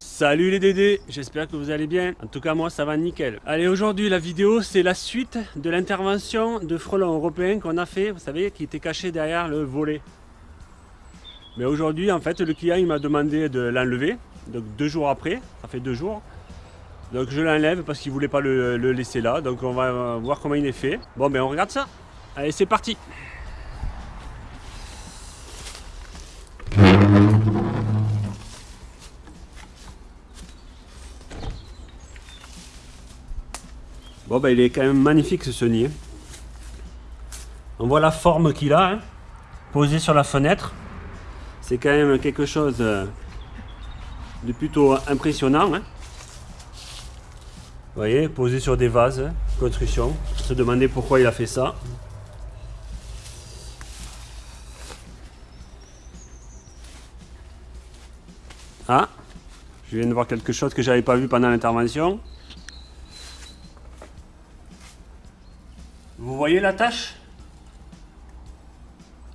Salut les Dédés, j'espère que vous allez bien. En tout cas moi ça va nickel. Allez aujourd'hui la vidéo c'est la suite de l'intervention de frelons européens qu'on a fait, vous savez, qui était caché derrière le volet. Mais aujourd'hui en fait le client il m'a demandé de l'enlever, donc deux jours après, ça fait deux jours. Donc je l'enlève parce qu'il voulait pas le, laisser là, donc on va voir comment il est fait. Bon ben on regarde ça. Allez c'est parti Bon ben il est quand même magnifique ce nid. Hein. On voit la forme qu'il a, hein, posé sur la fenêtre. C'est quand même quelque chose euh, de plutôt impressionnant. Hein. Vous voyez, posé sur des vases, construction. On se demandait pourquoi il a fait ça. Ah, je viens de voir quelque chose que j'avais pas vu pendant l'intervention. Vous voyez la tache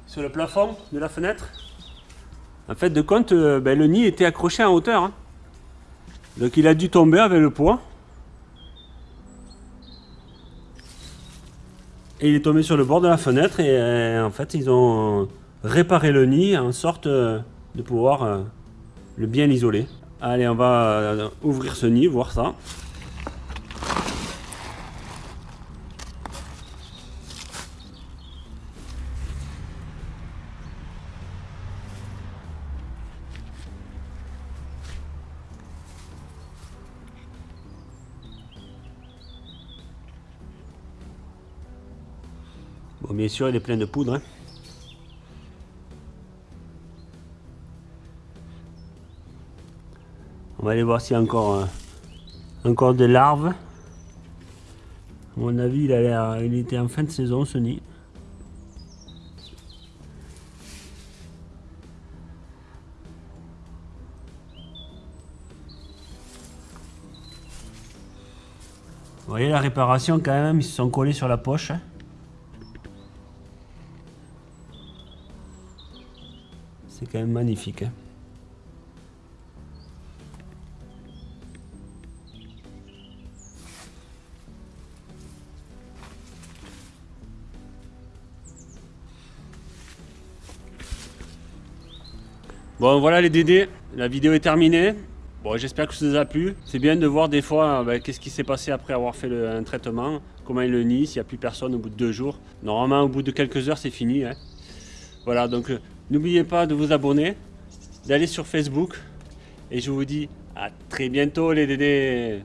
Sur le plafond de la fenêtre? En fait, de compte, euh, ben, le nid était accroché en hauteur. Hein. Donc il a dû tomber avec le poids. Et il est tombé sur le bord de la fenêtre et euh, en fait ils ont réparé le nid en sorte euh, de pouvoir le bien isoler. Allez, on va ouvrir ce nid, voir ça. Bon, bien sûr, il est plein de poudre. Hein. On va aller voir s'il y a encore, euh, encore des larves. À mon avis, il, a il était en fin de saison, ce nid. Vous voyez la réparation quand même, ils se sont collés sur la poche. Hein. C'est quand même magnifique. Hein. Bon voilà les Dédés, la vidéo est terminée. Bon j'espère que ça vous a plu. C'est bien de voir des fois ben, qu'est-ce qui s'est passé après avoir fait un traitement, comment il le nie, s'il n'y a plus personne au bout de deux jours. Normalement au bout de quelques heures c'est fini. Hein. Voilà donc N'oubliez pas de vous abonner, d'aller sur Facebook. Et je vous dis à très bientôt les dédés